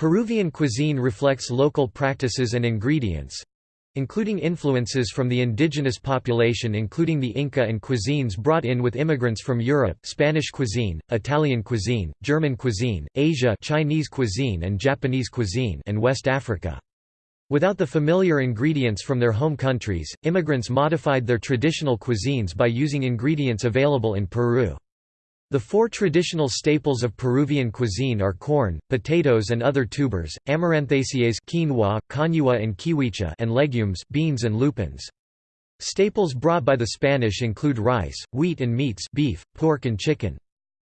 Peruvian cuisine reflects local practices and ingredients, including influences from the indigenous population including the Inca and cuisines brought in with immigrants from Europe Spanish cuisine, Italian cuisine, German cuisine, Asia Chinese cuisine and Japanese cuisine and West Africa. Without the familiar ingredients from their home countries, immigrants modified their traditional cuisines by using ingredients available in Peru. The four traditional staples of Peruvian cuisine are corn, potatoes and other tubers, amaranthaceae quinoa, cañua and kiwicha and legumes beans and lupins. Staples brought by the Spanish include rice, wheat and meats beef, pork and chicken.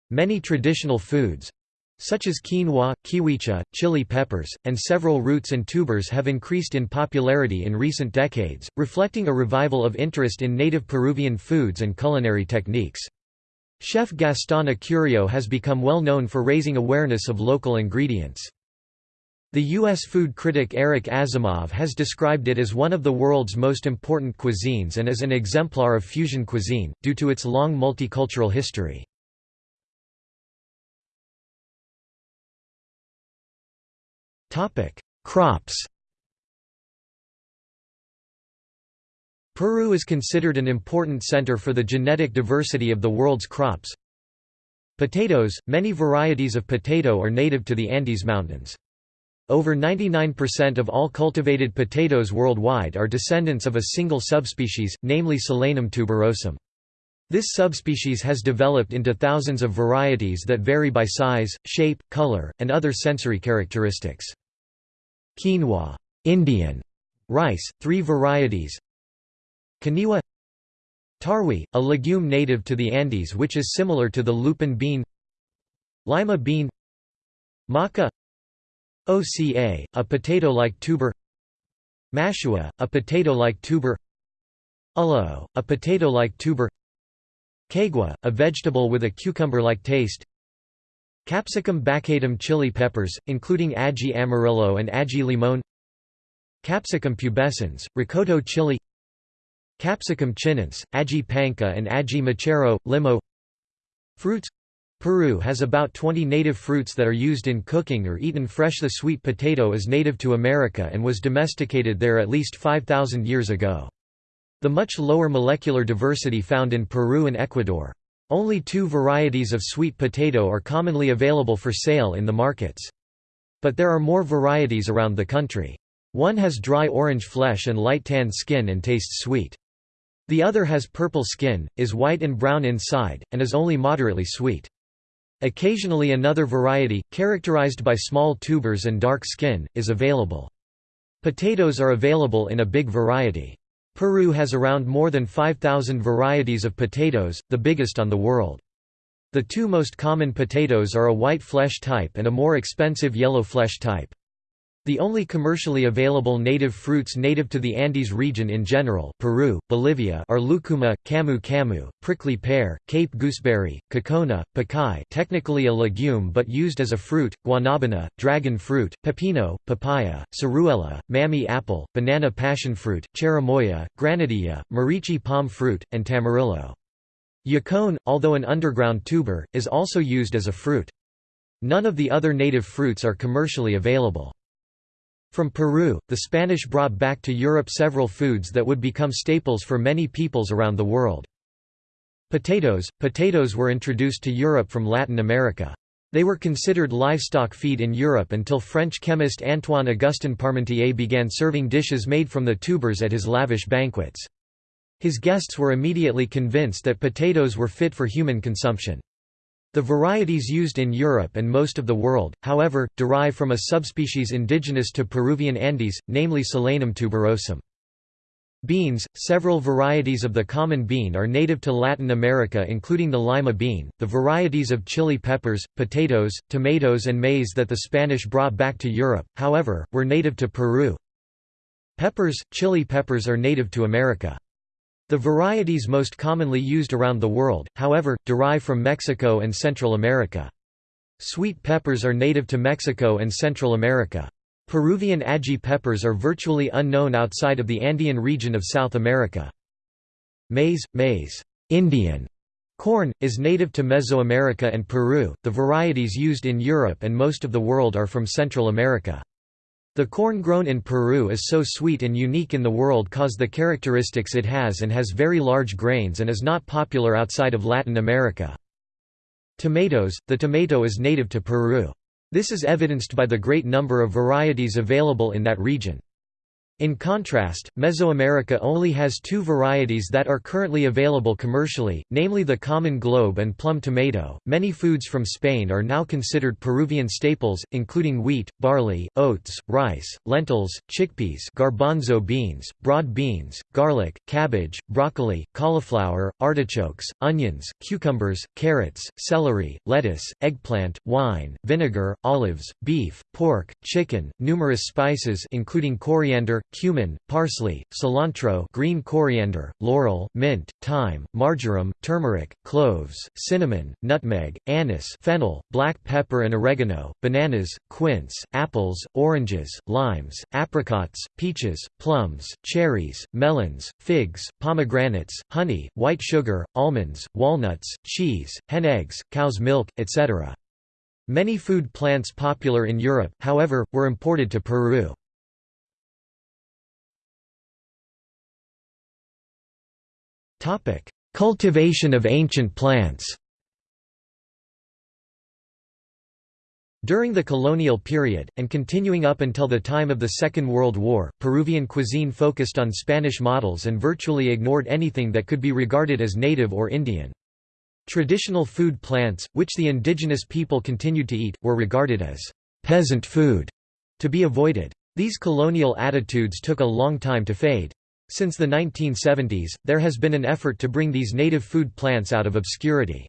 Many traditional foods, such as quinoa, kiwicha, chili peppers, and several roots and tubers have increased in popularity in recent decades, reflecting a revival of interest in native Peruvian foods and culinary techniques. Chef Gaston Acurio has become well known for raising awareness of local ingredients. The U.S. food critic Eric Asimov has described it as one of the world's most important cuisines and as an exemplar of fusion cuisine, due to its long multicultural history. Crops Peru is considered an important center for the genetic diversity of the world's crops. Potatoes – Many varieties of potato are native to the Andes Mountains. Over 99% of all cultivated potatoes worldwide are descendants of a single subspecies, namely Solanum tuberosum. This subspecies has developed into thousands of varieties that vary by size, shape, color, and other sensory characteristics. Quinoa Indian rice, three varieties Caniwa Tarwi, a legume native to the Andes which is similar to the lupin bean Lima bean Maca Oca, a potato-like tuber Mashua, a potato-like tuber Ulao, a potato-like tuber Caigua, a vegetable with a cucumber-like taste Capsicum baccatum chili peppers, including ají amarillo and ají limón Capsicum pubescens, rocoto chili Capsicum chinense, ají panca and ají mochero, limo Fruits Peru has about 20 native fruits that are used in cooking or eaten fresh The sweet potato is native to America and was domesticated there at least 5,000 years ago. The much lower molecular diversity found in Peru and Ecuador. Only two varieties of sweet potato are commonly available for sale in the markets. But there are more varieties around the country. One has dry orange flesh and light tan skin and tastes sweet. The other has purple skin, is white and brown inside, and is only moderately sweet. Occasionally another variety, characterized by small tubers and dark skin, is available. Potatoes are available in a big variety. Peru has around more than 5,000 varieties of potatoes, the biggest on the world. The two most common potatoes are a white flesh type and a more expensive yellow flesh type. The only commercially available native fruits native to the Andes region in general Peru, Bolivia are lucuma, camu camu, prickly pear, cape gooseberry, cocona, pacay technically a legume but used as a fruit, guanabana, dragon fruit, pepino, papaya, ciruela, mammy apple, banana passionfruit, cherimoya, granadilla, moriche palm fruit, and tamarillo. Yacon, although an underground tuber, is also used as a fruit. None of the other native fruits are commercially available. From Peru, the Spanish brought back to Europe several foods that would become staples for many peoples around the world. Potatoes Potatoes were introduced to Europe from Latin America. They were considered livestock feed in Europe until French chemist Antoine Augustin Parmentier began serving dishes made from the tubers at his lavish banquets. His guests were immediately convinced that potatoes were fit for human consumption. The varieties used in Europe and most of the world, however, derive from a subspecies indigenous to Peruvian Andes, namely Solanum tuberosum. Beans – Several varieties of the common bean are native to Latin America including the lima bean, the varieties of chili peppers, potatoes, tomatoes and maize that the Spanish brought back to Europe, however, were native to Peru. Peppers – Chili peppers are native to America. The varieties most commonly used around the world, however, derive from Mexico and Central America. Sweet peppers are native to Mexico and Central America. Peruvian ají peppers are virtually unknown outside of the Andean region of South America. Maize, maize Indian Corn, is native to Mesoamerica and Peru, the varieties used in Europe and most of the world are from Central America. The corn grown in Peru is so sweet and unique in the world cause the characteristics it has and has very large grains and is not popular outside of Latin America. Tomatoes – The tomato is native to Peru. This is evidenced by the great number of varieties available in that region. In contrast, Mesoamerica only has two varieties that are currently available commercially, namely the common globe and plum tomato. Many foods from Spain are now considered Peruvian staples, including wheat, barley, oats, rice, lentils, chickpeas, garbanzo beans, broad beans, garlic, cabbage, broccoli, cauliflower, artichokes, onions, cucumbers, carrots, celery, lettuce, eggplant, wine, vinegar, olives, beef, pork, chicken, numerous spices including coriander, cumin, parsley, cilantro green coriander, laurel, mint, thyme, marjoram, turmeric, cloves, cinnamon, nutmeg, anise fennel, black pepper and oregano, bananas, quince, apples, oranges, limes, apricots, peaches, plums, cherries, melons, figs, pomegranates, honey, white sugar, almonds, walnuts, cheese, hen eggs, cow's milk, etc. Many food plants popular in Europe, however, were imported to Peru. Topic: Cultivation of ancient plants. During the colonial period, and continuing up until the time of the Second World War, Peruvian cuisine focused on Spanish models and virtually ignored anything that could be regarded as native or Indian. Traditional food plants, which the indigenous people continued to eat, were regarded as peasant food, to be avoided. These colonial attitudes took a long time to fade. Since the 1970s, there has been an effort to bring these native food plants out of obscurity.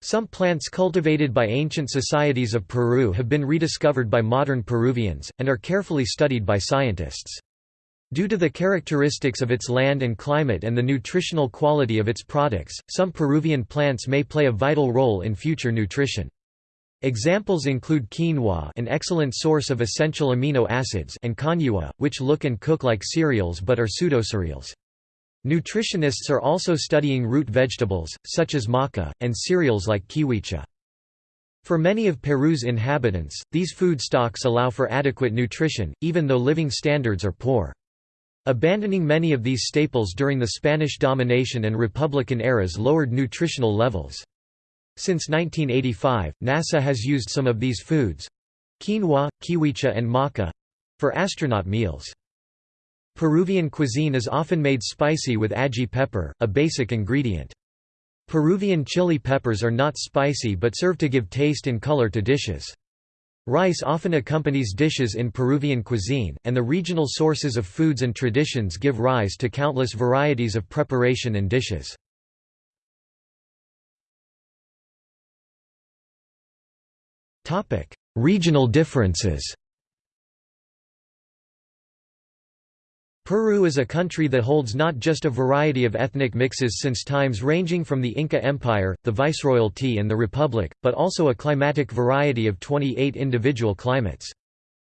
Some plants cultivated by ancient societies of Peru have been rediscovered by modern Peruvians, and are carefully studied by scientists. Due to the characteristics of its land and climate and the nutritional quality of its products, some Peruvian plants may play a vital role in future nutrition. Examples include quinoa an excellent source of essential amino acids and cañua, which look and cook like cereals but are pseudocereals. Nutritionists are also studying root vegetables, such as maca, and cereals like kiwicha. For many of Peru's inhabitants, these food stocks allow for adequate nutrition, even though living standards are poor. Abandoning many of these staples during the Spanish domination and Republican eras lowered nutritional levels. Since 1985, NASA has used some of these foods—quinoa, kiwicha and maca—for astronaut meals. Peruvian cuisine is often made spicy with ají pepper, a basic ingredient. Peruvian chili peppers are not spicy but serve to give taste and color to dishes. Rice often accompanies dishes in Peruvian cuisine, and the regional sources of foods and traditions give rise to countless varieties of preparation and dishes. Topic: Regional differences. Peru is a country that holds not just a variety of ethnic mixes since times ranging from the Inca Empire, the Viceroyalty and the Republic, but also a climatic variety of 28 individual climates.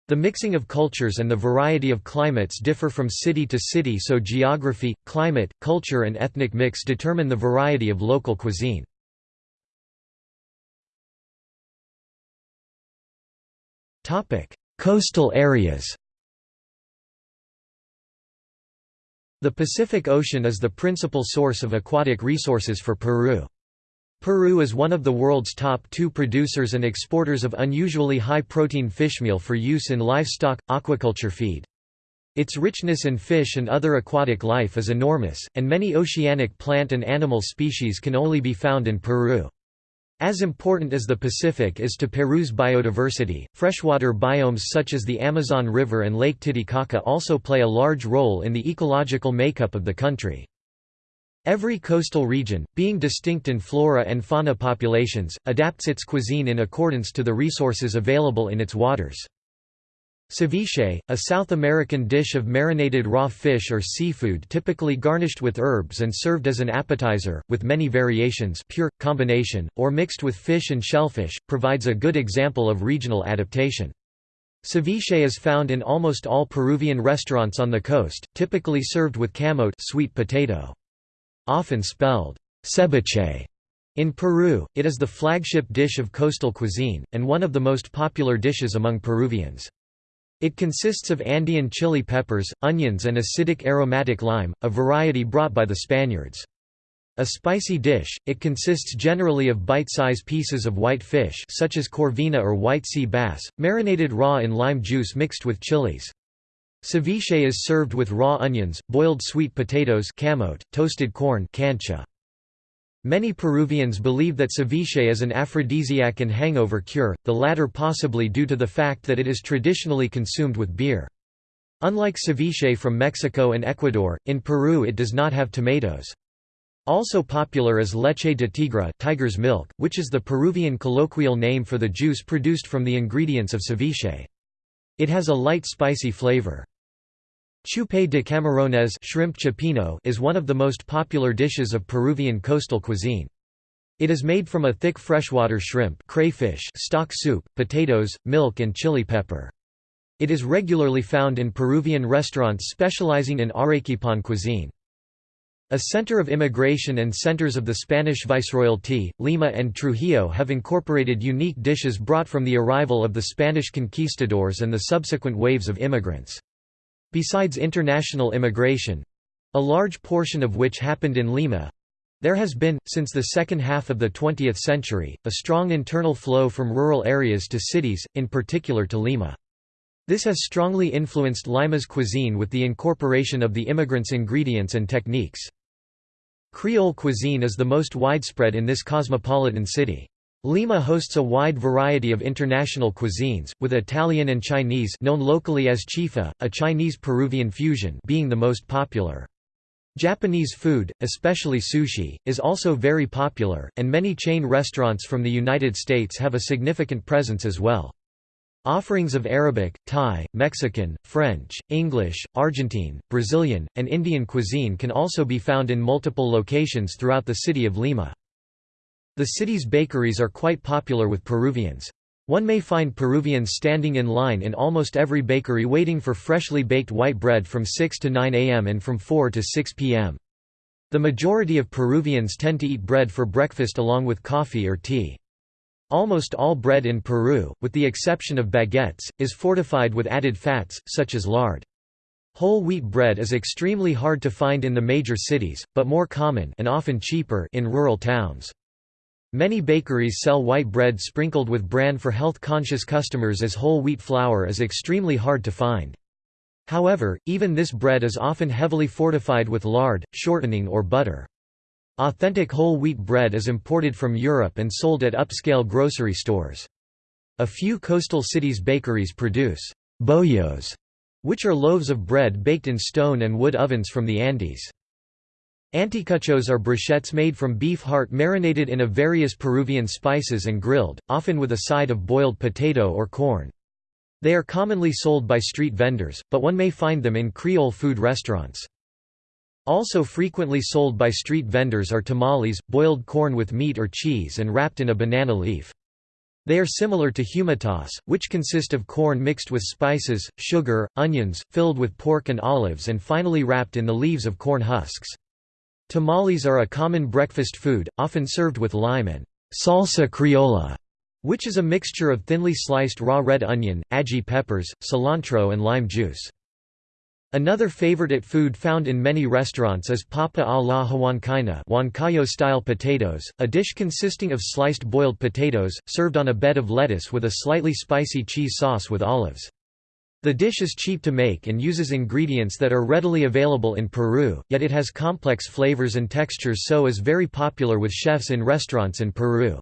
The mixing of cultures and the variety of climates differ from city to city so geography, climate, culture and ethnic mix determine the variety of local cuisine. Coastal areas The Pacific Ocean is the principal source of aquatic resources for Peru. Peru is one of the world's top two producers and exporters of unusually high-protein fishmeal for use in livestock, aquaculture feed. Its richness in fish and other aquatic life is enormous, and many oceanic plant and animal species can only be found in Peru. As important as the Pacific is to Peru's biodiversity, freshwater biomes such as the Amazon River and Lake Titicaca also play a large role in the ecological makeup of the country. Every coastal region, being distinct in flora and fauna populations, adapts its cuisine in accordance to the resources available in its waters. Ceviche, a South American dish of marinated raw fish or seafood typically garnished with herbs and served as an appetizer, with many variations pure, combination, or mixed with fish and shellfish, provides a good example of regional adaptation. Ceviche is found in almost all Peruvian restaurants on the coast, typically served with camote sweet potato. Often spelled ceviche in Peru, it is the flagship dish of coastal cuisine, and one of the most popular dishes among Peruvians. It consists of Andean chili peppers, onions and acidic aromatic lime, a variety brought by the Spaniards. A spicy dish, it consists generally of bite-size pieces of white fish such as corvina or white sea bass, marinated raw in lime juice mixed with chilies. Ceviche is served with raw onions, boiled sweet potatoes camote, toasted corn cancha. Many Peruvians believe that ceviche is an aphrodisiac and hangover cure, the latter possibly due to the fact that it is traditionally consumed with beer. Unlike ceviche from Mexico and Ecuador, in Peru it does not have tomatoes. Also popular is leche de tigre tiger's milk, which is the Peruvian colloquial name for the juice produced from the ingredients of ceviche. It has a light spicy flavor. Chupe de camarones shrimp cioppino is one of the most popular dishes of Peruvian coastal cuisine. It is made from a thick freshwater shrimp crayfish stock soup, potatoes, milk and chili pepper. It is regularly found in Peruvian restaurants specializing in Arequipan cuisine. A center of immigration and centers of the Spanish Viceroyalty, Lima and Trujillo have incorporated unique dishes brought from the arrival of the Spanish conquistadors and the subsequent waves of immigrants. Besides international immigration—a large portion of which happened in Lima, there has been, since the second half of the 20th century, a strong internal flow from rural areas to cities, in particular to Lima. This has strongly influenced Lima's cuisine with the incorporation of the immigrants' ingredients and techniques. Creole cuisine is the most widespread in this cosmopolitan city. Lima hosts a wide variety of international cuisines, with Italian and Chinese known locally as chifa, a Chinese-Peruvian fusion being the most popular. Japanese food, especially sushi, is also very popular, and many chain restaurants from the United States have a significant presence as well. Offerings of Arabic, Thai, Mexican, French, English, Argentine, Brazilian, and Indian cuisine can also be found in multiple locations throughout the city of Lima. The city's bakeries are quite popular with Peruvians. One may find Peruvians standing in line in almost every bakery waiting for freshly baked white bread from 6 to 9 am and from 4 to 6 pm. The majority of Peruvians tend to eat bread for breakfast along with coffee or tea. Almost all bread in Peru, with the exception of baguettes, is fortified with added fats, such as lard. Whole wheat bread is extremely hard to find in the major cities, but more common and often cheaper in rural towns. Many bakeries sell white bread sprinkled with bran for health-conscious customers as whole wheat flour is extremely hard to find. However, even this bread is often heavily fortified with lard, shortening or butter. Authentic whole wheat bread is imported from Europe and sold at upscale grocery stores. A few coastal cities' bakeries produce bollos, which are loaves of bread baked in stone and wood ovens from the Andes. Anticuchos are brochettes made from beef heart marinated in a various Peruvian spices and grilled, often with a side of boiled potato or corn. They are commonly sold by street vendors, but one may find them in Creole food restaurants. Also frequently sold by street vendors are tamales, boiled corn with meat or cheese and wrapped in a banana leaf. They are similar to humitas, which consist of corn mixed with spices, sugar, onions, filled with pork and olives and finally wrapped in the leaves of corn husks. Tamales are a common breakfast food, often served with lime and salsa criolla, which is a mixture of thinly sliced raw red onion, ají peppers, cilantro and lime juice. Another favorite food found in many restaurants is papa a la huancaina Huancayo-style potatoes, a dish consisting of sliced boiled potatoes, served on a bed of lettuce with a slightly spicy cheese sauce with olives. The dish is cheap to make and uses ingredients that are readily available in Peru, yet it has complex flavors and textures so is very popular with chefs in restaurants in Peru.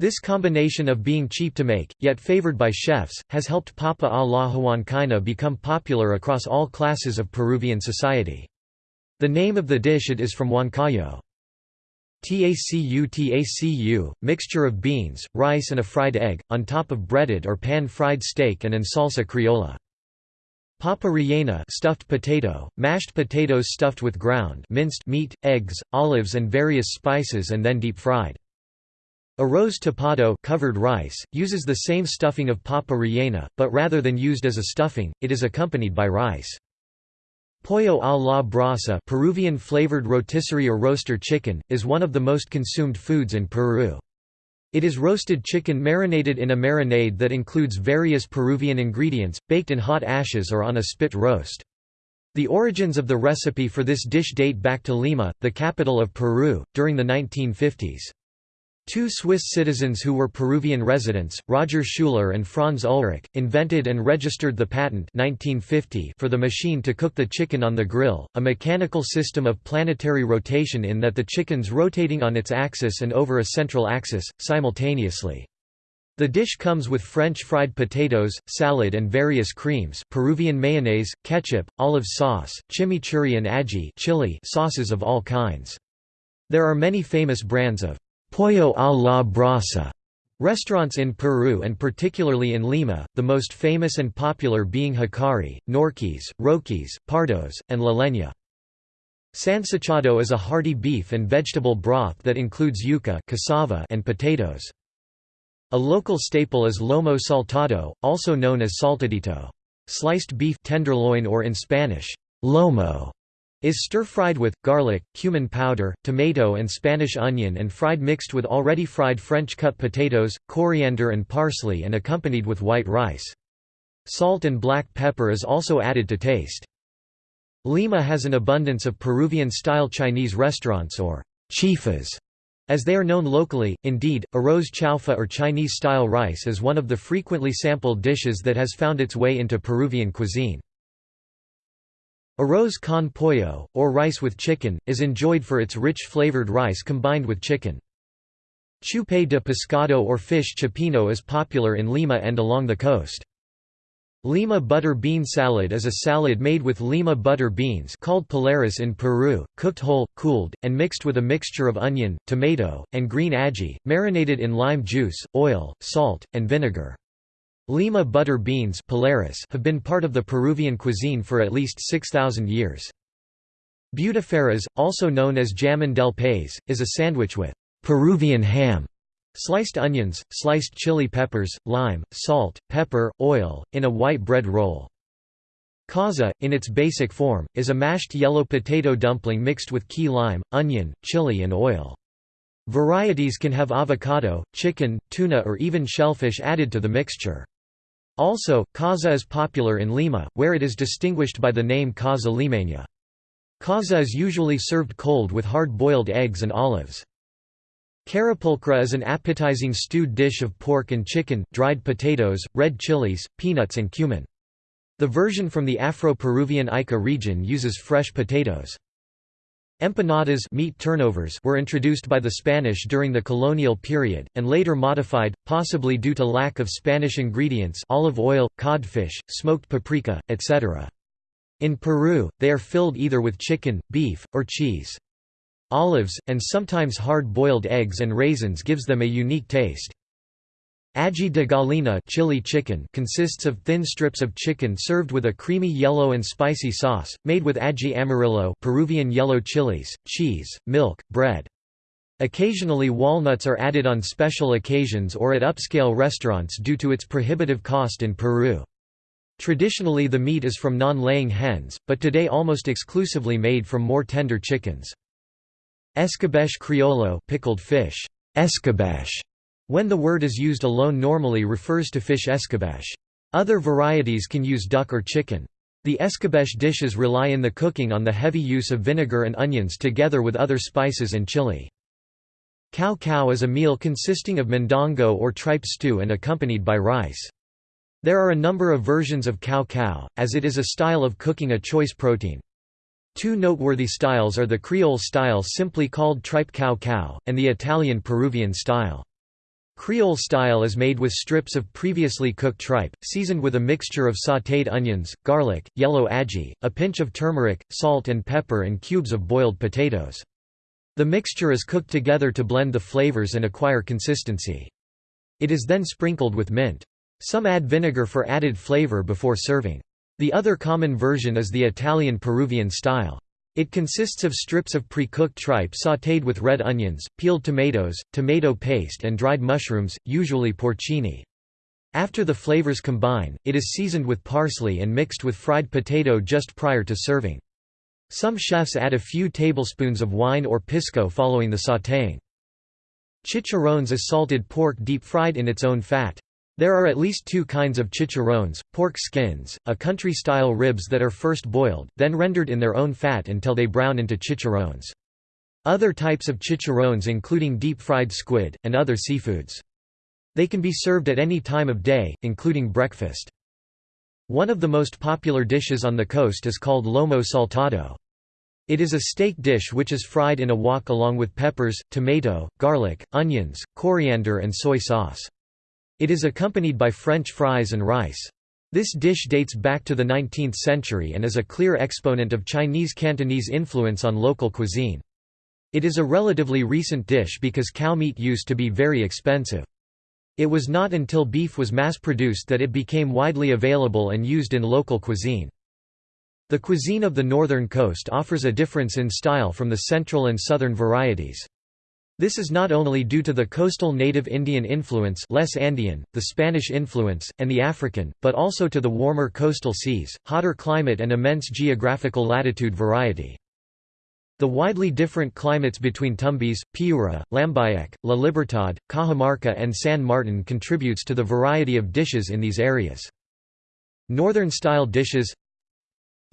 This combination of being cheap to make, yet favored by chefs, has helped papa a la huancaina become popular across all classes of Peruvian society. The name of the dish it is from Huancayo. Tacu tacu, mixture of beans, rice and a fried egg, on top of breaded or pan-fried steak and an salsa criolla. Papa rellena stuffed potato, mashed potatoes stuffed with ground minced meat, eggs, olives and various spices and then deep-fried. Arroz tapado covered rice, uses the same stuffing of papa rellena, but rather than used as a stuffing, it is accompanied by rice. Pollo a la brasa Peruvian flavored rotisserie or roaster chicken, is one of the most consumed foods in Peru. It is roasted chicken marinated in a marinade that includes various Peruvian ingredients, baked in hot ashes or on a spit roast. The origins of the recipe for this dish date back to Lima, the capital of Peru, during the 1950s. Two Swiss citizens who were Peruvian residents, Roger Schuler and Franz Ulrich, invented and registered the patent 1950 for the machine to cook the chicken on the grill, a mechanical system of planetary rotation in that the chicken's rotating on its axis and over a central axis, simultaneously. The dish comes with French fried potatoes, salad and various creams Peruvian mayonnaise, ketchup, olive sauce, chimichurri and ají chili sauces of all kinds. There are many famous brands of «pollo a la brasa» restaurants in Peru and particularly in Lima, the most famous and popular being Hikari, Norky's, Roky's, Pardos, and La Leña. Sancochado is a hearty beef and vegetable broth that includes yuca cassava and potatoes. A local staple is lomo saltado, also known as saltadito. Sliced beef tenderloin or in Spanish, lomo, is stir-fried with, garlic, cumin powder, tomato and Spanish onion and fried mixed with already fried French cut potatoes, coriander and parsley and accompanied with white rice. Salt and black pepper is also added to taste. Lima has an abundance of Peruvian-style Chinese restaurants or chifas, as they are known locally, indeed, arroz chaufa or Chinese-style rice is one of the frequently sampled dishes that has found its way into Peruvian cuisine. Arroz con pollo, or rice with chicken, is enjoyed for its rich flavored rice combined with chicken. Chupe de pescado or fish cioppino is popular in Lima and along the coast. Lima butter bean salad is a salad made with Lima butter beans called pallares in Peru, cooked whole, cooled, and mixed with a mixture of onion, tomato, and green ají, marinated in lime juice, oil, salt, and vinegar. Lima butter beans have been part of the Peruvian cuisine for at least 6,000 years. Butifarras, also known as jamon del país, is a sandwich with Peruvian ham Sliced onions, sliced chili peppers, lime, salt, pepper, oil, in a white bread roll. Causa, in its basic form, is a mashed yellow potato dumpling mixed with key lime, onion, chili and oil. Varieties can have avocado, chicken, tuna or even shellfish added to the mixture. Also, causa is popular in Lima, where it is distinguished by the name causa limeña. Causa is usually served cold with hard-boiled eggs and olives. Carapulcra is an appetizing stewed dish of pork and chicken, dried potatoes, red chilies, peanuts and cumin. The version from the Afro-Peruvian Ica region uses fresh potatoes. Empanadas meat turnovers were introduced by the Spanish during the colonial period, and later modified, possibly due to lack of Spanish ingredients olive oil, codfish, smoked paprika, etc. In Peru, they are filled either with chicken, beef, or cheese. Olives, and sometimes hard-boiled eggs and raisins gives them a unique taste. Ají de gallina chili chicken consists of thin strips of chicken served with a creamy yellow and spicy sauce, made with ají amarillo Peruvian yellow chilies, cheese, milk, bread. Occasionally walnuts are added on special occasions or at upscale restaurants due to its prohibitive cost in Peru. Traditionally the meat is from non-laying hens, but today almost exclusively made from more tender chickens. Escabeche criollo pickled fish, escabeche, when the word is used alone normally refers to fish escabeche. Other varieties can use duck or chicken. The escabeche dishes rely in the cooking on the heavy use of vinegar and onions together with other spices and chili. Cau cau is a meal consisting of mondongo or tripe stew and accompanied by rice. There are a number of versions of cau cau, as it is a style of cooking a choice protein. Two noteworthy styles are the Creole style simply called tripe cau cau, and the Italian Peruvian style. Creole style is made with strips of previously cooked tripe, seasoned with a mixture of sautéed onions, garlic, yellow ají, a pinch of turmeric, salt and pepper and cubes of boiled potatoes. The mixture is cooked together to blend the flavors and acquire consistency. It is then sprinkled with mint. Some add vinegar for added flavor before serving. The other common version is the Italian-Peruvian style. It consists of strips of pre-cooked tripe sautéed with red onions, peeled tomatoes, tomato paste and dried mushrooms, usually porcini. After the flavors combine, it is seasoned with parsley and mixed with fried potato just prior to serving. Some chefs add a few tablespoons of wine or pisco following the sautéing. Chicharrones is salted pork deep-fried in its own fat. There are at least two kinds of chicharrones, pork skins, a country-style ribs that are first boiled, then rendered in their own fat until they brown into chicharrones. Other types of chicharrones including deep-fried squid, and other seafoods. They can be served at any time of day, including breakfast. One of the most popular dishes on the coast is called lomo saltado. It is a steak dish which is fried in a wok along with peppers, tomato, garlic, onions, coriander and soy sauce. It is accompanied by French fries and rice. This dish dates back to the 19th century and is a clear exponent of Chinese Cantonese influence on local cuisine. It is a relatively recent dish because cow meat used to be very expensive. It was not until beef was mass-produced that it became widely available and used in local cuisine. The cuisine of the northern coast offers a difference in style from the central and southern varieties. This is not only due to the coastal native Indian influence less Andean, the Spanish influence, and the African, but also to the warmer coastal seas, hotter climate and immense geographical latitude variety. The widely different climates between Tumbes, Piura, Lambayeque, La Libertad, Cajamarca and San Martin contributes to the variety of dishes in these areas. Northern-style dishes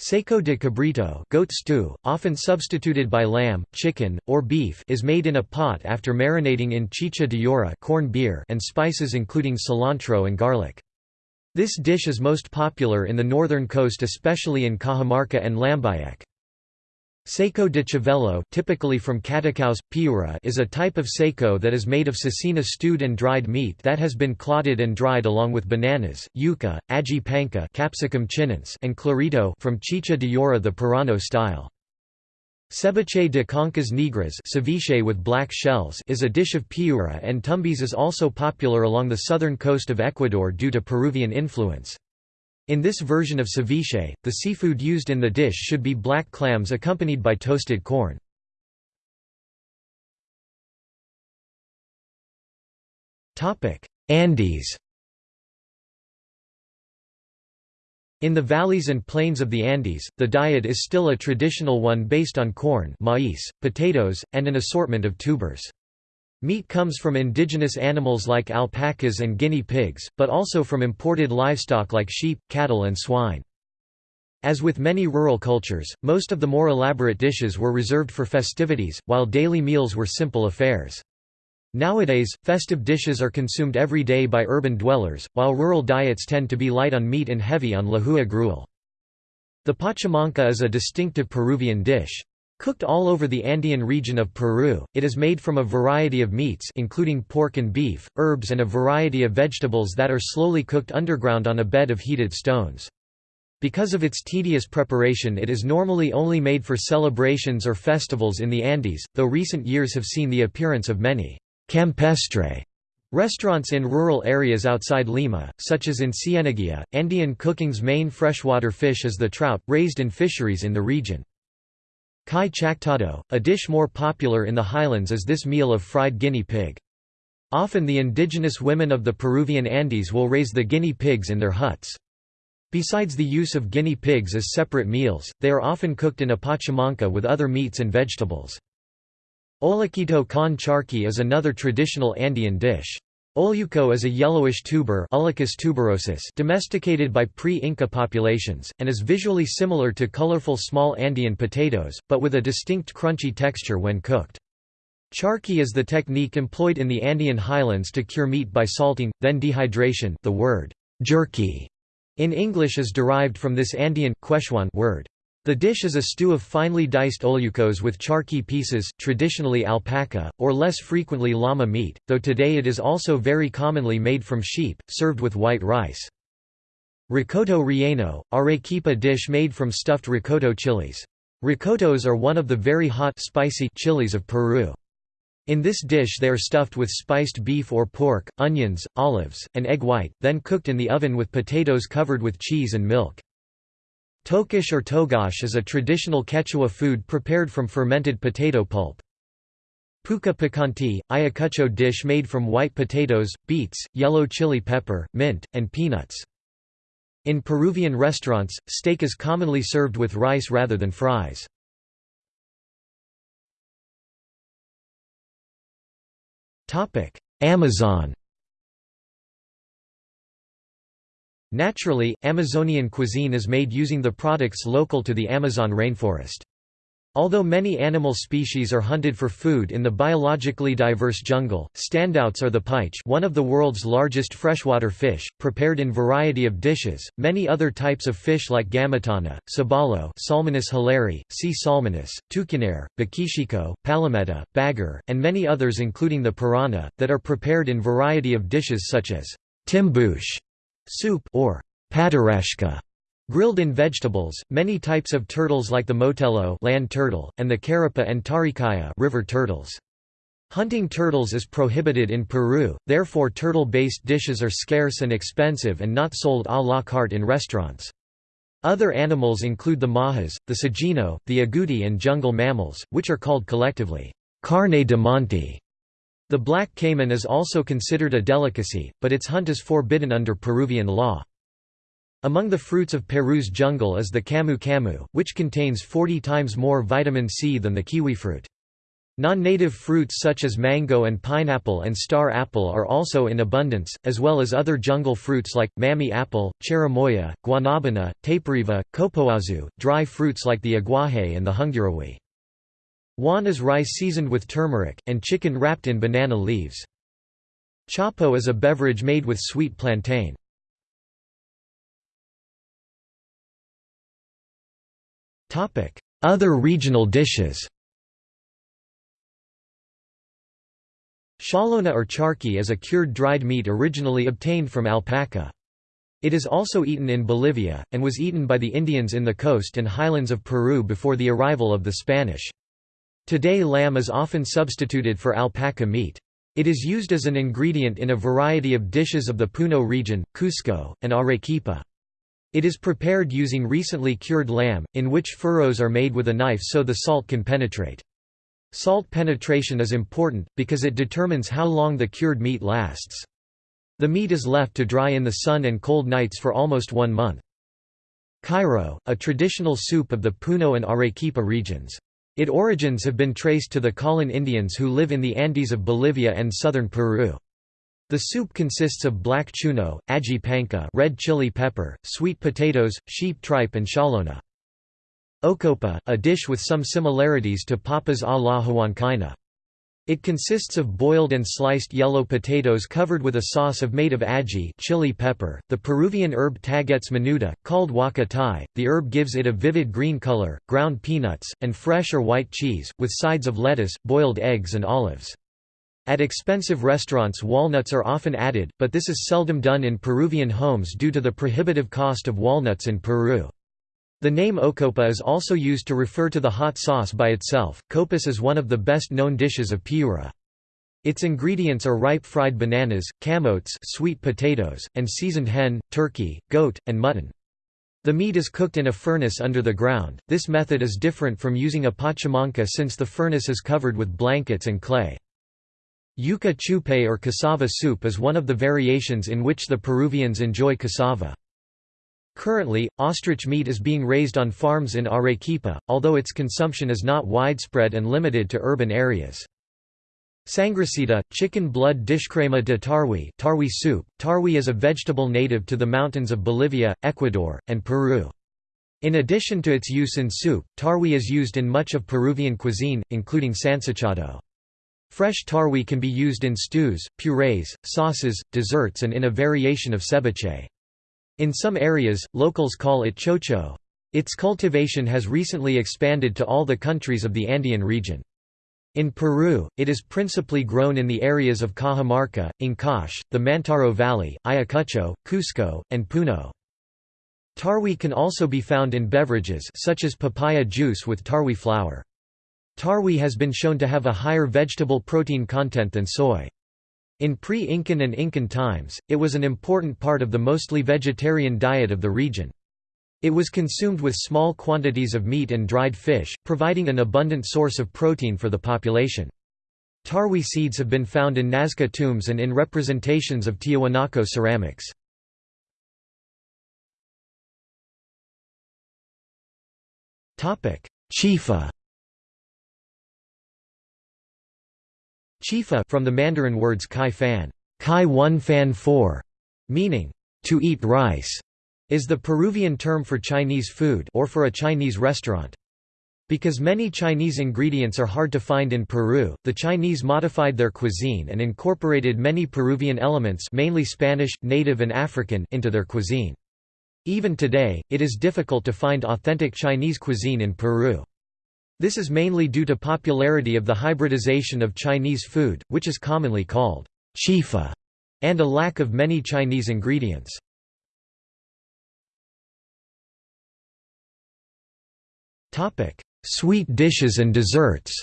Seco de cabrito goat stew, often substituted by lamb, chicken, or beef is made in a pot after marinating in chicha de yora corn beer and spices including cilantro and garlic. This dish is most popular in the northern coast especially in Cajamarca and Lambayeque. Seco de chavelo typically from Catacaos, Piura is a type of seco that is made of cecina stewed and dried meat that has been clotted and dried along with bananas, yuca, aji panca capsicum chinense and clarito from chicha de yora the Piurano style. Ceviche de conchas negras ceviche with black shells is a dish of Piura and Tumbes is also popular along the southern coast of Ecuador due to Peruvian influence. In this version of ceviche, the seafood used in the dish should be black clams accompanied by toasted corn. Andes In the valleys and plains of the Andes, the diet is still a traditional one based on corn maize, potatoes, and an assortment of tubers. Meat comes from indigenous animals like alpacas and guinea pigs, but also from imported livestock like sheep, cattle and swine. As with many rural cultures, most of the more elaborate dishes were reserved for festivities, while daily meals were simple affairs. Nowadays, festive dishes are consumed every day by urban dwellers, while rural diets tend to be light on meat and heavy on lehua gruel. The pachamanca is a distinctive Peruvian dish. Cooked all over the Andean region of Peru, it is made from a variety of meats including pork and beef, herbs and a variety of vegetables that are slowly cooked underground on a bed of heated stones. Because of its tedious preparation it is normally only made for celebrations or festivals in the Andes, though recent years have seen the appearance of many campestre restaurants in rural areas outside Lima, such as in Cieneguilla. Andean cooking's main freshwater fish is the trout, raised in fisheries in the region. Cuy chactado, a dish more popular in the highlands is this meal of fried guinea pig. Often the indigenous women of the Peruvian Andes will raise the guinea pigs in their huts. Besides the use of guinea pigs as separate meals, they are often cooked in a pachamanca with other meats and vegetables. Olluquito con charqui is another traditional Andean dish. Olluco is a yellowish tuber tuberosus domesticated by pre-Inca populations, and is visually similar to colorful small Andean potatoes, but with a distinct crunchy texture when cooked. Charqui is the technique employed in the Andean highlands to cure meat by salting, then dehydration the word jerky in English is derived from this Andean word. The dish is a stew of finely diced ollucos with charqui pieces, traditionally alpaca, or less frequently llama meat, though today it is also very commonly made from sheep, served with white rice. Rocoto relleno, arequipa dish made from stuffed rocoto chilies. Rocotos are one of the very hot spicy chilies of Peru. In this dish they are stuffed with spiced beef or pork, onions, olives, and egg white, then cooked in the oven with potatoes covered with cheese and milk. Tocosh or togash is a traditional Quechua food prepared from fermented potato pulp. Puka picanti, Ayacucho dish made from white potatoes, beets, yellow chili pepper, mint, and peanuts. In Peruvian restaurants, steak is commonly served with rice rather than fries. Amazon Naturally, Amazonian cuisine is made using the products local to the Amazon rainforest. Although many animal species are hunted for food in the biologically diverse jungle, standouts are the paiche one of the world's largest freshwater fish, prepared in variety of dishes, many other types of fish like gamitana, sabalo Salmonis hilari, C. salmonis, tucunaré, boquichico, palometa, bagger, and many others including the piranha, that are prepared in variety of dishes such as timbuche soup or patarashca Grilled in vegetables, many types of turtles like the motelo land turtle, and the carapa and taricaya river turtles. Hunting turtles is prohibited in Peru, therefore turtle-based dishes are scarce and expensive and not sold à la carte in restaurants. Other animals include the majas, the sagino, the agouti and jungle mammals, which are called collectively, carne de monte. The black caiman is also considered a delicacy, but its hunt is forbidden under Peruvian law. Among the fruits of Peru's jungle is the camu camu, which contains 40 times more vitamin C than the kiwi fruit. Non-native fruits such as mango and pineapple and star apple are also in abundance, as well as other jungle fruits like, mami apple, cherimoya, guanabana, taperiba, copoazu, dry fruits like the aguaje and the ungurahui. Juane is rice seasoned with turmeric, and chicken wrapped in banana leaves. Chapo is a beverage made with sweet plantain. Other regional dishes Chalona or charqui is a cured dried meat originally obtained from alpaca. It is also eaten in Bolivia, and was eaten by the Indians in the coast and highlands of Peru before the arrival of the Spanish. Today lamb is often substituted for alpaca meat. It is used as an ingredient in a variety of dishes of the Puno region, Cusco, and Arequipa. It is prepared using recently cured lamb, in which furrows are made with a knife so the salt can penetrate. Salt penetration is important, because it determines how long the cured meat lasts. The meat is left to dry in the sun and cold nights for almost one month. Chairo, a traditional soup of the Puno and Arequipa regions. Its origins have been traced to the Colin Indians who live in the Andes of Bolivia and southern Peru. The soup consists of black chuno, aji panca red chili pepper, sweet potatoes, sheep tripe and chalona. Ocopa, a dish with some similarities to papas a la huancaina. It consists of boiled and sliced yellow potatoes covered with a sauce of made of aji chili pepper, the Peruvian herb tagetes minuta, called huacatay. The herb gives it a vivid green color, ground peanuts, and fresh or white cheese, with sides of lettuce, boiled eggs and olives. At expensive restaurants walnuts are often added, but this is seldom done in Peruvian homes due to the prohibitive cost of walnuts in Peru. The name ocopa is also used to refer to the hot sauce by itself. Copas is one of the best known dishes of Piura. Its ingredients are ripe fried bananas, camotes sweet potatoes, and seasoned hen, turkey, goat, and mutton. The meat is cooked in a furnace under the ground. This method is different from using a pachamanca since the furnace is covered with blankets and clay. Yuca chupe or cassava soup is one of the variations in which the Peruvians enjoy cassava. Currently, ostrich meat is being raised on farms in Arequipa, although its consumption is not widespread and limited to urban areas. Sangrecita, chicken blood dishcrema de tarwi tarwi soup. Tarwi is a vegetable native to the mountains of Bolivia, Ecuador, and Peru. In addition to its use in soup, tarwi is used in much of Peruvian cuisine, including sancochado. Fresh tarwi can be used in stews, purees, sauces, desserts and in a variation of ceviche. In some areas, locals call it chocho. Its cultivation has recently expanded to all the countries of the Andean region. In Peru, it is principally grown in the areas of Cajamarca, Ancash, the Mantaro Valley, Ayacucho, Cusco, and Puno. Tarwi can also be found in beverages such as papaya juice with tarwi flour. Tarwi has been shown to have a higher vegetable protein content than soy. In pre-Incan and Incan times, it was an important part of the mostly vegetarian diet of the region. It was consumed with small quantities of meat and dried fish, providing an abundant source of protein for the population. Tarwi seeds have been found in Nazca tombs and in representations of Tiahuanaco ceramics. Chifa Chifa from the Mandarin words chi fan, chi one fan four, meaning to eat rice, is the Peruvian term for Chinese food or for a Chinese restaurant. Because many Chinese ingredients are hard to find in Peru, the Chinese modified their cuisine and incorporated many Peruvian elements mainly Spanish, native and African into their cuisine. Even today, it is difficult to find authentic Chinese cuisine in Peru. This is mainly due to popularity of the hybridization of Chinese food, which is commonly called chifa, and a lack of many Chinese ingredients. Sweet dishes and desserts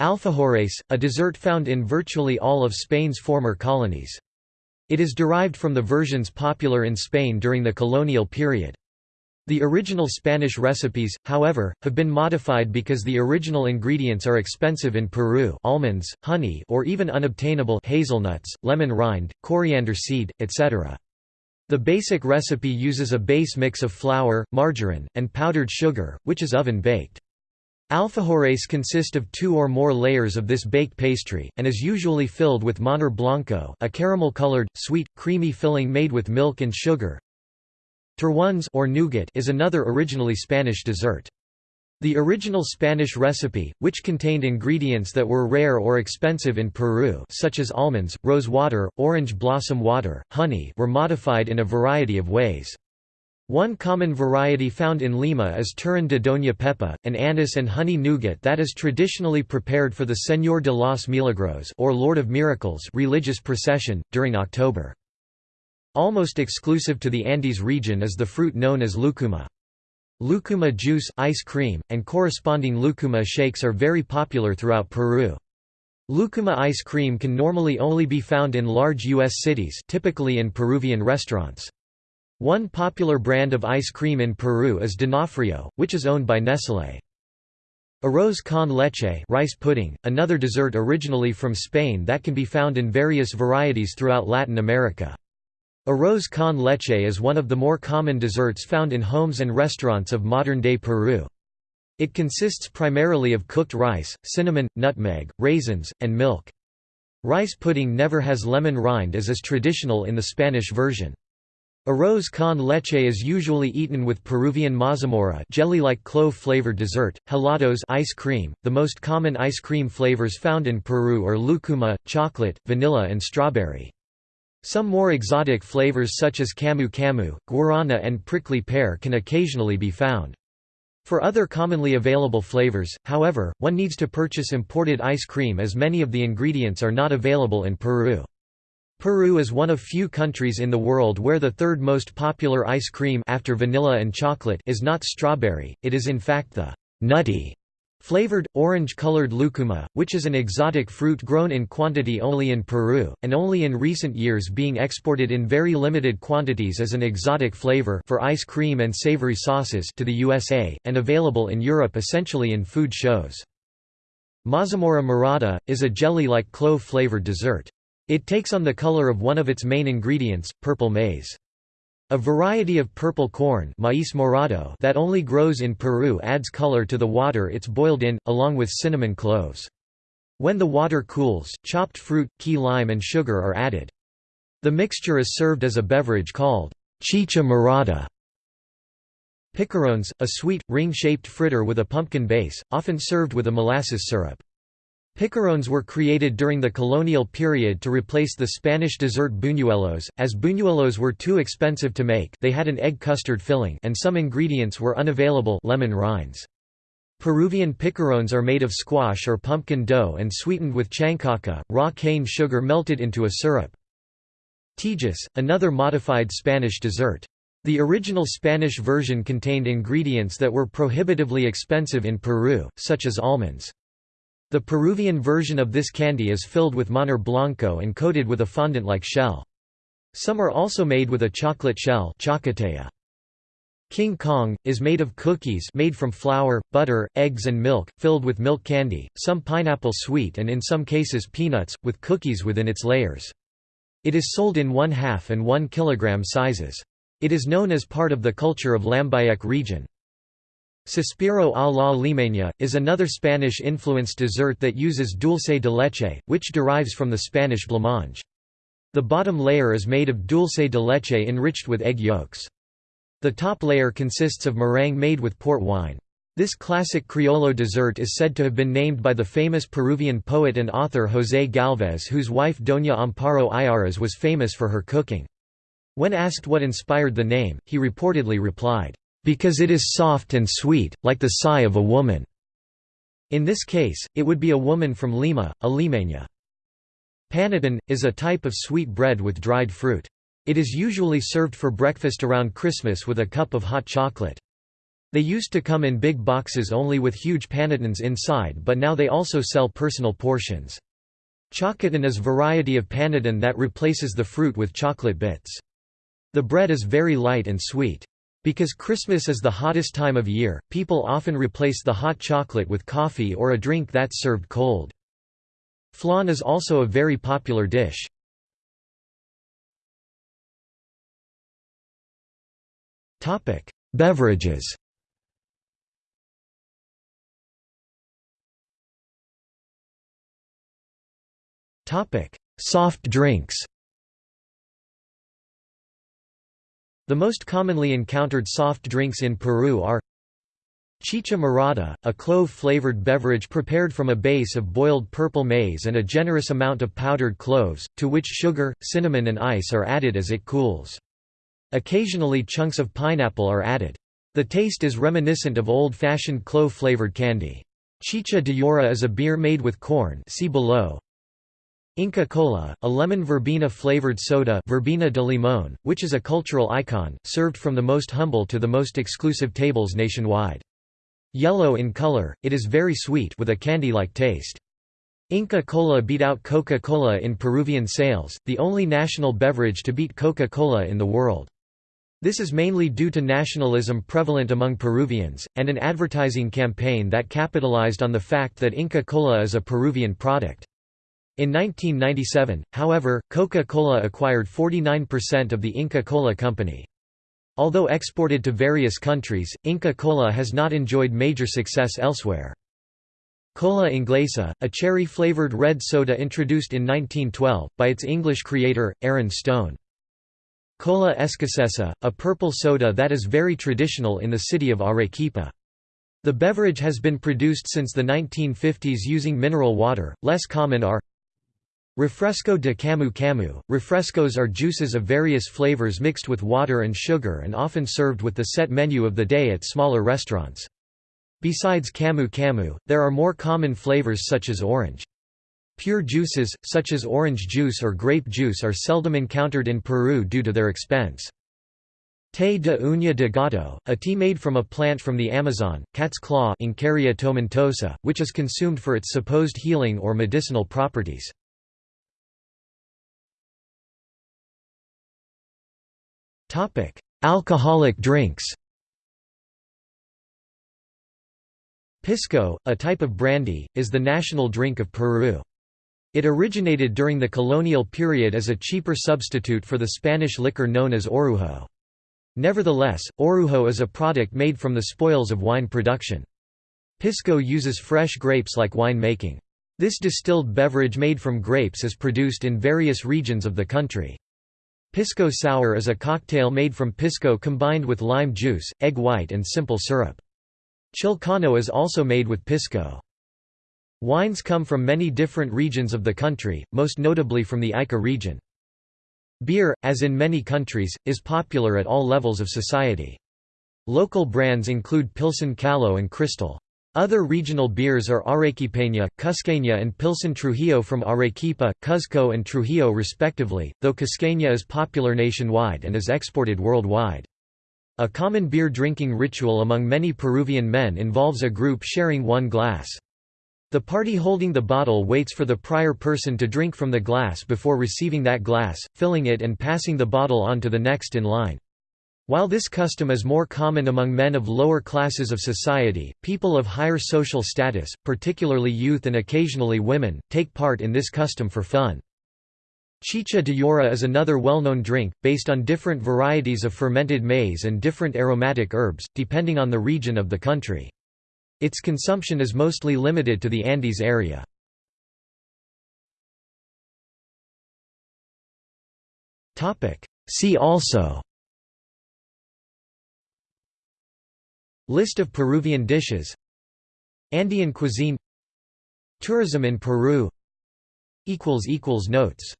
Alfajores, a dessert found in virtually all of Spain's former colonies. It is derived from the versions popular in Spain during the colonial period. The original Spanish recipes, however, have been modified because the original ingredients are expensive in Peru almonds, honey or even unobtainable hazelnuts, lemon rind, coriander seed, etc. The basic recipe uses a base mix of flour, margarine, and powdered sugar, which is oven-baked. Alfajores consist of two or more layers of this baked pastry, and is usually filled with manjar blanco a caramel-colored, sweet, creamy filling made with milk and sugar, Turrones or nougat is another originally Spanish dessert. The original Spanish recipe, which contained ingredients that were rare or expensive in Peru such as almonds, rose water, orange blossom water, honey were modified in a variety of ways. One common variety found in Lima is Turrón de Doña Pepa, an anise and honey nougat that is traditionally prepared for the Señor de los Milagros or Lord of Miracles religious procession, during October. Almost exclusive to the Andes region is the fruit known as lucuma. Lucuma juice, ice cream, and corresponding lucuma shakes are very popular throughout Peru. Lucuma ice cream can normally only be found in large U.S. cities typically in Peruvian restaurants. One popular brand of ice cream in Peru is D'Onofrio, which is owned by Nestlé. Arroz con leche rice pudding, another dessert originally from Spain that can be found in various varieties throughout Latin America. Arroz con leche is one of the more common desserts found in homes and restaurants of modern-day Peru. It consists primarily of cooked rice, cinnamon, nutmeg, raisins, and milk. Rice pudding never has lemon rind as is traditional in the Spanish version. Arroz con leche is usually eaten with Peruvian mazamorra jelly-like clove-flavored dessert, helados ice cream. The most common ice cream flavors found in Peru are lucuma, chocolate, vanilla and strawberry. Some more exotic flavors such as camu camu, guarana and prickly pear can occasionally be found. For other commonly available flavors, however, one needs to purchase imported ice cream as many of the ingredients are not available in Peru. Peru is one of few countries in the world where the third most popular ice cream after vanilla and chocolate is not strawberry, it is in fact the nutty Flavored, orange-colored lucuma, which is an exotic fruit grown in quantity only in Peru, and only in recent years being exported in very limited quantities as an exotic flavor for ice cream and savory sauces to the USA, and available in Europe essentially in food shows. Mazamorra morada, is a jelly-like clove-flavored dessert. It takes on the color of one of its main ingredients, purple maize. A variety of purple corn maíz morado that only grows in Peru adds color to the water it's boiled in, along with cinnamon cloves. When the water cools, chopped fruit, key lime and sugar are added. The mixture is served as a beverage called chicha morada. Picarones, a sweet, ring-shaped fritter with a pumpkin base, often served with a molasses syrup. Picarones were created during the colonial period to replace the Spanish dessert buñuelos, as buñuelos were too expensive to make they had an egg custard filling and some ingredients were unavailable lemon rinds. Peruvian picarones are made of squash or pumpkin dough and sweetened with chancaca, raw cane sugar melted into a syrup. Tejas, another modified Spanish dessert. The original Spanish version contained ingredients that were prohibitively expensive in Peru, such as almonds. The Peruvian version of this candy is filled with manjar blanco and coated with a fondant-like shell. Some are also made with a chocolate shell. King Kong, is made of cookies made from flour, butter, eggs and milk, filled with milk candy, some pineapple sweet and in some cases peanuts, with cookies within its layers. It is sold in 1 half and 1 kilogram sizes. It is known as part of the culture of Lambayeque region. Suspiro a la limeña, is another Spanish-influenced dessert that uses dulce de leche, which derives from the Spanish blancmange. The bottom layer is made of dulce de leche enriched with egg yolks. The top layer consists of meringue made with port wine. This classic Criollo dessert is said to have been named by the famous Peruvian poet and author José Gálvez whose wife Doña Amparo Ayarza was famous for her cooking. When asked what inspired the name, he reportedly replied, because it is soft and sweet, like the sigh of a woman." In this case, it would be a woman from Lima, a limeña. Panetone, is a type of sweet bread with dried fruit. It is usually served for breakfast around Christmas with a cup of hot chocolate. They used to come in big boxes only with huge panetones inside but now they also sell personal portions. Chocoton is a variety of panetone that replaces the fruit with chocolate bits. The bread is very light and sweet. Because Christmas is the hottest time of year, people often replace the hot chocolate with coffee or a drink that's served cold. Flan is also a very popular dish. Beverages Soft drinks The most commonly encountered soft drinks in Peru are Chicha morada, a clove-flavored beverage prepared from a base of boiled purple maize and a generous amount of powdered cloves, to which sugar, cinnamon and ice are added as it cools. Occasionally chunks of pineapple are added. The taste is reminiscent of old-fashioned clove-flavored candy. Chicha de Llora is a beer made with corn see below, Inca Cola, a lemon verbena flavored soda verbena de limón, which is a cultural icon, served from the most humble to the most exclusive tables nationwide. Yellow in color, it is very sweet with a candy-like taste. Inca Cola beat out Coca-Cola in Peruvian sales, the only national beverage to beat Coca-Cola in the world. This is mainly due to nationalism prevalent among Peruvians, and an advertising campaign that capitalized on the fact that Inca Cola is a Peruvian product. In 1997, however, Coca-Cola acquired 49% of the Inca Cola company. Although exported to various countries, Inca Cola has not enjoyed major success elsewhere. Cola Inglesa, a cherry-flavored red soda introduced in 1912, by its English creator, Aaron Stone. Cola Escocesa, a purple soda that is very traditional in the city of Arequipa. The beverage has been produced since the 1950s using mineral water, less common are Refresco de Camu Camu – Refrescos are juices of various flavors mixed with water and sugar and often served with the set menu of the day at smaller restaurants. Besides Camu Camu, there are more common flavors such as orange. Pure juices, such as orange juice or grape juice are seldom encountered in Peru due to their expense. Té de uña de gato, a tea made from a plant from the Amazon, cat's claw tomentosa, which is consumed for its supposed healing or medicinal properties. Alcoholic drinks Pisco, a type of brandy, is the national drink of Peru. It originated during the colonial period as a cheaper substitute for the Spanish liquor known as orujo. Nevertheless, orujo is a product made from the spoils of wine production. Pisco uses fresh grapes like wine making. This distilled beverage made from grapes is produced in various regions of the country. Pisco sour is a cocktail made from pisco combined with lime juice, egg white and simple syrup. Chilcano is also made with pisco. Wines come from many different regions of the country, most notably from the Ica region. Beer, as in many countries, is popular at all levels of society. Local brands include Pilsen Callao and Cristal. Other regional beers are Arequipeña, Cusqueña and Pilsen Trujillo from Arequipa, Cuzco and Trujillo respectively, though Cusqueña is popular nationwide and is exported worldwide. A common beer drinking ritual among many Peruvian men involves a group sharing one glass. The party holding the bottle waits for the prior person to drink from the glass before receiving that glass, filling it and passing the bottle on to the next in line. While this custom is more common among men of lower classes of society, people of higher social status, particularly youth and occasionally women, take part in this custom for fun. Chicha de yora is another well-known drink, based on different varieties of fermented maize and different aromatic herbs, depending on the region of the country. Its consumption is mostly limited to the Andes area. See also List of Peruvian dishes. Andean cuisine. Tourism in Peru. Notes